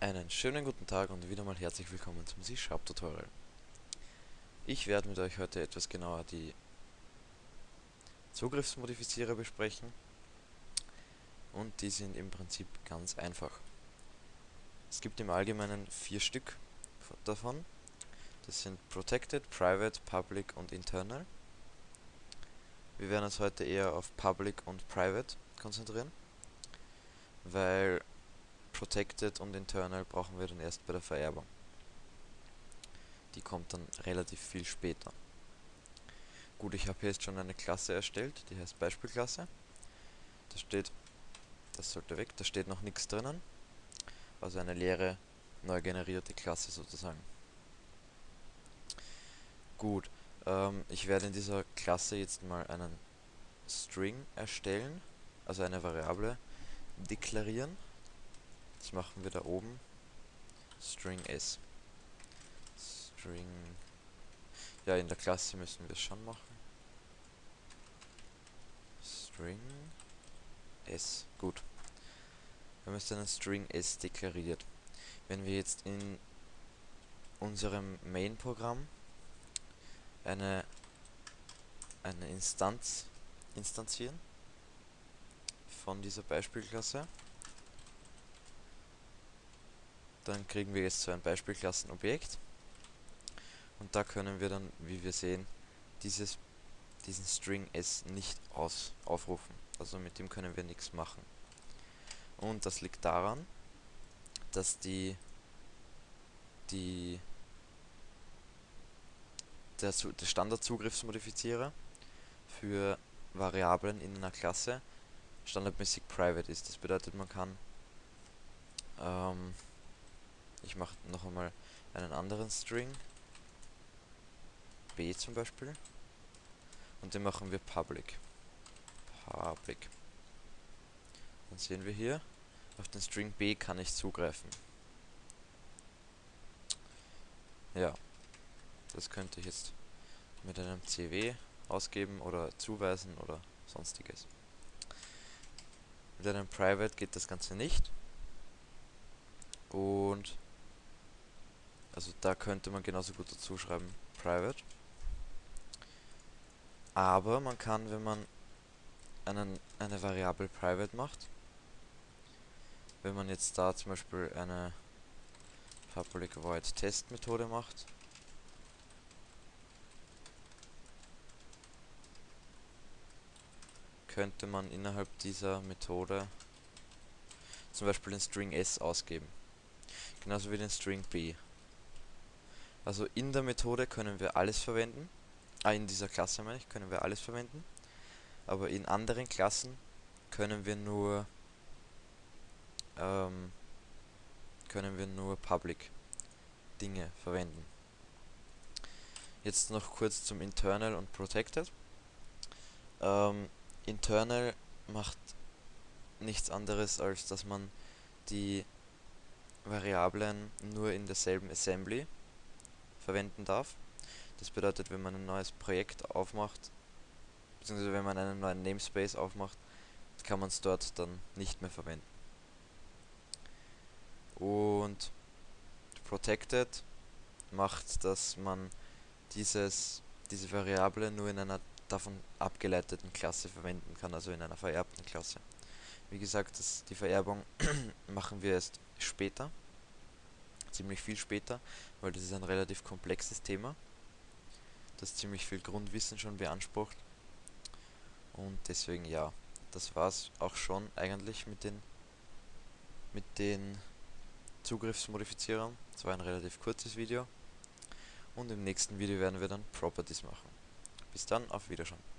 Einen schönen guten Tag und wieder mal herzlich willkommen zum C-Sharp Tutorial. Ich werde mit euch heute etwas genauer die Zugriffsmodifizierer besprechen und die sind im Prinzip ganz einfach. Es gibt im Allgemeinen vier Stück davon. Das sind Protected, Private, Public und Internal. Wir werden uns heute eher auf Public und Private konzentrieren, weil Protected und Internal brauchen wir dann erst bei der Vererbung. Die kommt dann relativ viel später. Gut, ich habe hier jetzt schon eine Klasse erstellt, die heißt Beispielklasse. Da steht, das sollte weg, da steht noch nichts drinnen. Also eine leere, neu generierte Klasse sozusagen. Gut, ähm, ich werde in dieser Klasse jetzt mal einen String erstellen, also eine Variable deklarieren das machen wir da oben. String s. String. Ja, in der Klasse müssen wir es schon machen. String s. Gut. Wir haben jetzt einen String s deklariert. Wenn wir jetzt in unserem Main-Programm eine, eine Instanz instanzieren von dieser Beispielklasse, dann kriegen wir jetzt so ein Beispielklassenobjekt und da können wir dann, wie wir sehen, dieses, diesen String s nicht aus, aufrufen. Also mit dem können wir nichts machen. Und das liegt daran, dass die, die der, der Standardzugriffsmodifizierer für Variablen in einer Klasse standardmäßig private ist. Das bedeutet, man kann ähm, ich mache noch einmal einen anderen String. B zum Beispiel. Und den machen wir public. Public. Dann sehen wir hier, auf den String B kann ich zugreifen. Ja, das könnte ich jetzt mit einem CW ausgeben oder zuweisen oder sonstiges. Mit einem Private geht das Ganze nicht. Und also da könnte man genauso gut dazu schreiben private. Aber man kann, wenn man einen, eine Variable private macht, wenn man jetzt da zum Beispiel eine public void test Methode macht, könnte man innerhalb dieser Methode zum Beispiel den String s ausgeben. Genauso wie den String b. Also in der Methode können wir alles verwenden. Ah, in dieser Klasse meine ich, können wir alles verwenden. Aber in anderen Klassen können wir nur ähm, können wir nur Public Dinge verwenden. Jetzt noch kurz zum Internal und Protected. Ähm, internal macht nichts anderes, als dass man die Variablen nur in derselben Assembly verwenden darf. Das bedeutet, wenn man ein neues Projekt aufmacht, beziehungsweise wenn man einen neuen Namespace aufmacht, kann man es dort dann nicht mehr verwenden. Und Protected macht, dass man dieses, diese Variable nur in einer davon abgeleiteten Klasse verwenden kann, also in einer vererbten Klasse. Wie gesagt, das, die Vererbung machen wir erst später ziemlich viel später, weil das ist ein relativ komplexes Thema, das ziemlich viel Grundwissen schon beansprucht. Und deswegen ja, das war's auch schon eigentlich mit den mit den Zugriffsmodifizierern. Das war ein relativ kurzes Video. Und im nächsten Video werden wir dann Properties machen. Bis dann, auf Wiedersehen.